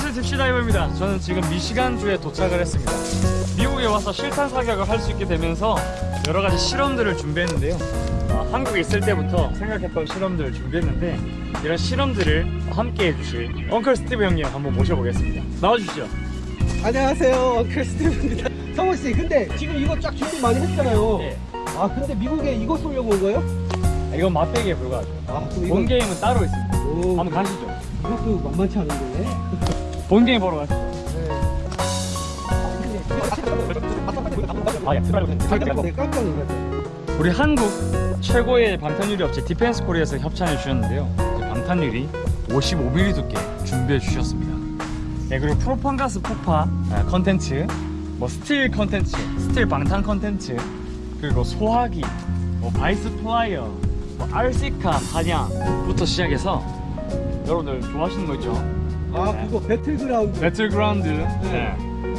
딥시다이버입니다. 저는 지금 미시간주에 도착을 했습니다. 미국에 와서 실탄 사격을 할 수 있게 되면서 여러 가지 실험들을 준비했는데요. 아, 한국에 있을 때부터 생각했던 실험들을 준비했는데 이런 실험들을 함께 해주실 엉클 스티브 형님 한번 모셔보겠습니다. 나와주시죠. 안녕하세요. 엉클 스티브입니다. 성호씨 근데 지금 이거 쫙 준비 많이 했잖아요. 예. 아 근데 미국에 이거 쏘려고 온 거예요? 아, 이건 맛배기에 불과하죠. 아 본 이거 게임은 따로 있습니다. 오, 한번 가시죠. 이것도 만만치 않은데 본 게임 보러 가시죠 아, 깜짝 놀랐어요 우리 한국 최고의 방탄유리 업체 디펜스 코리아에서 협찬해 주셨는데요. 이제 방탄유리 55mm 두께 준비해 주셨습니다. 네, 그리고 프로판가스 폭파 아, 컨텐츠 뭐 스틸 컨텐츠 스틸 방탄 컨텐츠 그리고 소화기 뭐 바이스 플라이어 뭐 RC카 사냥부터 시작해서 여러분들 좋아하시는 거 있죠? 아 네. 그거 배틀그라운드. 배틀그라운드. 네.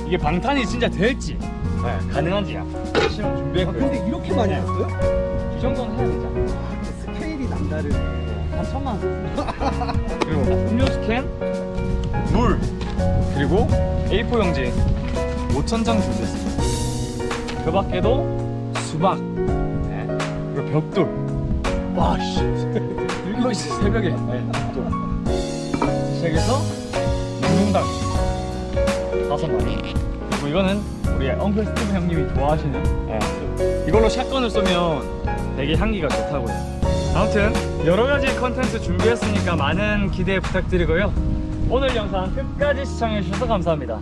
이게 방탄이 진짜 될지. 네, 가능한지 아, 준비했고요 근데 이렇게 많이 네. 했어요? 이 정도는 해야 되잖아. 스케일이 남다르네. 한 천만. 원 그리고 음료수 캔, 물 그리고 A4 용지. 5천 장 준비했습니다. 그 밖에도 수박. 네. 그리고 벽돌. 와씨. 이거 새벽에. 네, 벽돌. 시작해서 다섯 마리 그리고 이거는 우리 엉클 스티브 형님이 좋아하시는 네. 이걸로 샷건을 쏘면 되게 향기가 좋다고요. 아무튼 여러가지 컨텐츠 준비했으니까 많은 기대 부탁드리고요. 오늘 영상 끝까지 시청해주셔서 감사합니다